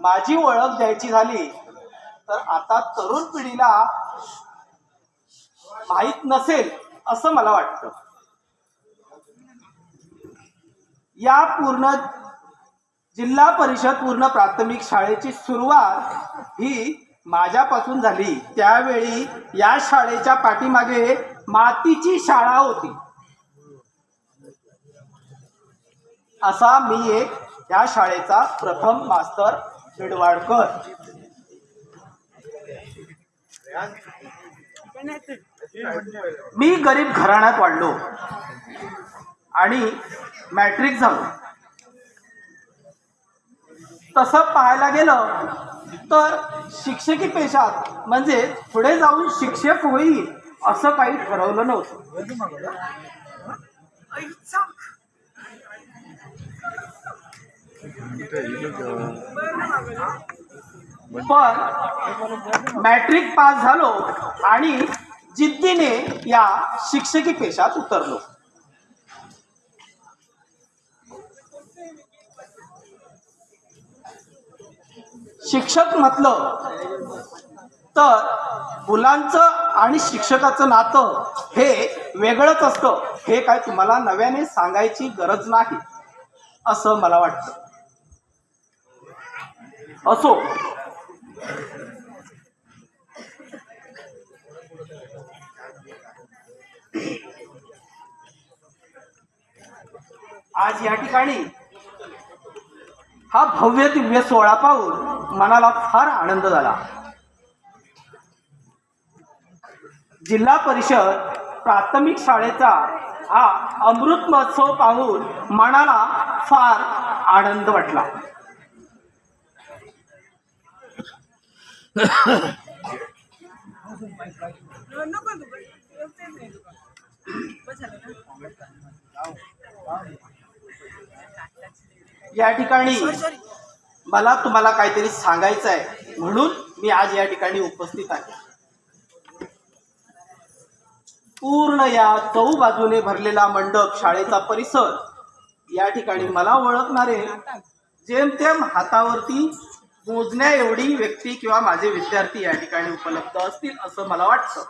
माझी ओळख द्यायची झाली तर आता तरुण पिढीला माहीत नसेल असं मला वाटतं. या पूर्ण जिल्हा परिषद पूर्ण प्राथमिक शाळेची सुरुवात ही माझ्यापासून झाली. त्यावेळी या शाळेच्या पाठीमागे मातीची शाळा होती. असा मी एक या शाळेचा प्रथम मास्तर बिडवाडकर मी गरीब घराण्यात वाढलो. आणि मॅट्रिक झालो. तसं पाहायला गेलं तर शिक्षकी पेशात म्हणजे पुढे जाऊन शिक्षक होईल असं काही ठरवलं नव्हतं. पण मॅट्रिक पास झालो आणि जिद्दीने या शिक्षकी पेशात उतरलो. शिक्षक म्हटलं तर मुलांचं आणि शिक्षकाचं नातं हे वेगळंच असतं. हे काय तुम्हाला नव्याने सांगायची गरज नाही असं मला वाटतं. असो. आज या ठिकाणी हा भव्य दिव्य सोहळा पाहून मनाला फार आनंद झाला. जिल्हा परिषद प्राथमिक शाळेचा हा अमृत महोत्सव पाहून मनाला फार आनंद वाटला. या ठिकाणी मला तुम्हाला काहीतरी सांगायचं आहे. म्हणून मी आज या ठिकाणी उपस्थित आहे. पूर्ण या चौ बाजूने भरलेला मंडप शाळेचा परिसर या ठिकाणी मला ओळखणारे जेमतेम हातावरती मोजण्या एवढी व्यक्ती किंवा माझे विद्यार्थी या ठिकाणी उपलब्ध असतील असं मला वाटतं.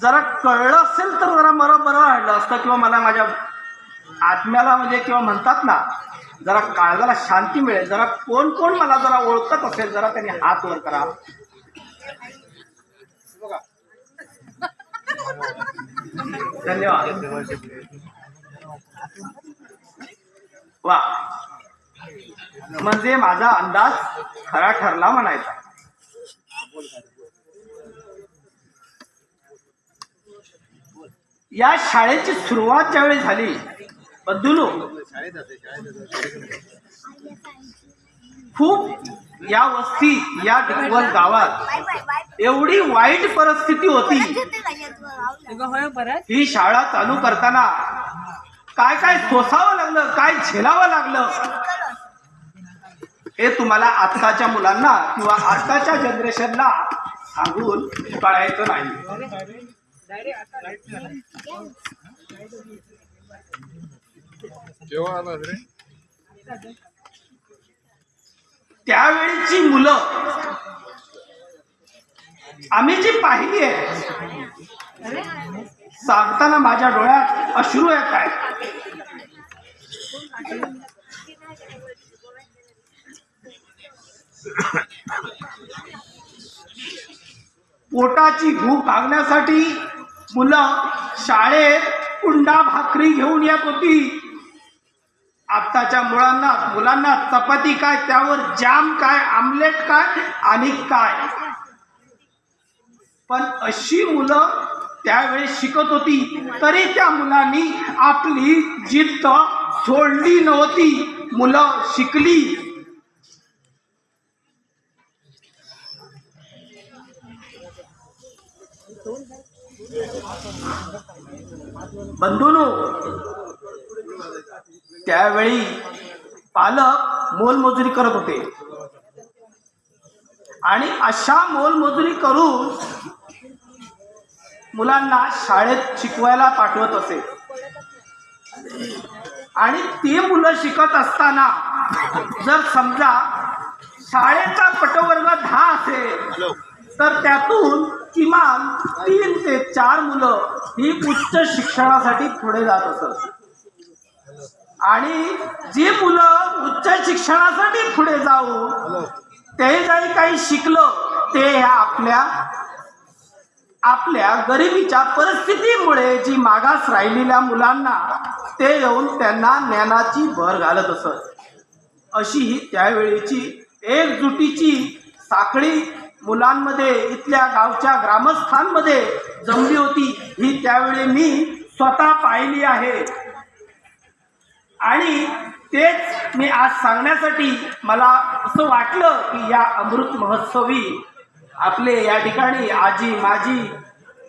जरा कळलं असेल तर जरा मला बरं वाटलं असतं किंवा मला माझ्या आत्म्याला म्हणजे किंवा म्हणतात ना जरा काळजाला शांती मिळेल. जरा कोण कोण मला जरा ओळखत असेल जरा त्यांनी हात वर करा. धन्यवाद. वा. म्हणजे माझा अंदाज खरा ठरला म्हणायचा. या शाळेची सुरुवात ज्यावेळी झाली बद्दुलो खूप या वस्ती या डिकवल गावात एवढी वाईट परिस्थिती होती. ही शाळा चालू करताना काय काय सोसावं लागलं काय झेलावं लागलं? हे तुम्हाला आत्ताच्या मुलांना किंवा आत्ताच्या जनरेशनला सांगून कळायचं नाही. त्यावेळीची मुलं आम्ही जी पाहिली आहे सांगताना माझ्या डोळ्यात अश्रू येत आहेत. पोटाची भूक भागण्यासाठी मुलं शाळेत कुंडा भाकरी घेऊन येत होती. आत्ताच्या मुलांना मुलांना चपाती काय त्यावर जाम काय आमलेट काय आणि काय? पण अशी मुलं त्यावेळेस शिकत होती तरी त्या मुलांनी आपली जिद्द सोडली नव्हती. मुलं शिकली बंधूनो त्यावेळी पालक मोलमजुरी करत होते. आणि अशा मोलमजुरी करून मुलांना शाळेत शिकवायला पाठवत असे. आणि ते मुलं शिकत असताना जर समजा शाळेचा पटवर्ग दहा असेल तर त्यातून किमान तीन ते चार मुलं ही उच्च शिक्षणासाठी पुढे जात असत. आणि जी मुलं उच्च शिक्षणासाठी पुढे जाऊन ते जरी काही शिकलं ते ह्या आपल्या आपल्या गरिबीच्या परिस्थितीमुळे जी मागास राहिलेल्या मुलांना ते येऊन त्यांना ज्ञानाची भर घालत असत. अशी ही त्यावेळेची एकजुटीची साखळी मुलांमध्ये इथल्या गावच्या ग्रामस्थांमध्ये जमली होती. ही त्यावेळी मी स्वतः पाहिली आहे. आणि तेच मी आज सांगण्यासाठी मला असं वाटलं की या अमृत महोत्सवी आपले या ठिकाणी आजी माजी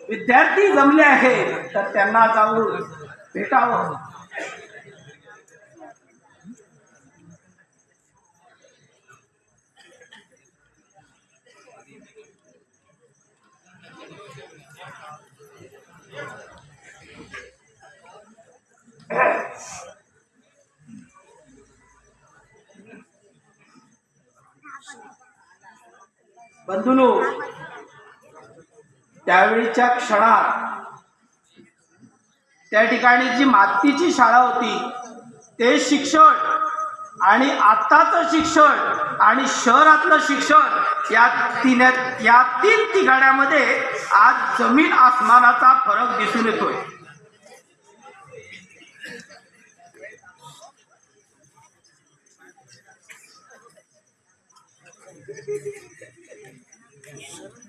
विद्यार्थी जमले आहेत. तर त्यांना जाऊन भेटावं. बंधुनो त्यावेळीच्या क्षणात त्या ठिकाणी जी मातीची शाळा होती ते शिक्षण आणि आत्ताचं शिक्षण आणि शहरातलं शिक्षण या तीन या तीन ठिकाण्यामध्ये आज जमीन आसमानाचा फरक दिसून येतोय.